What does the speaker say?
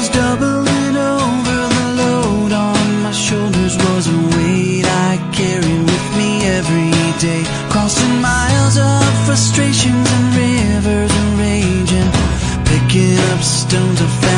was doubling over the load on my shoulders was a weight I carried with me every day crossing miles of frustrations and rivers and rage picking up stones of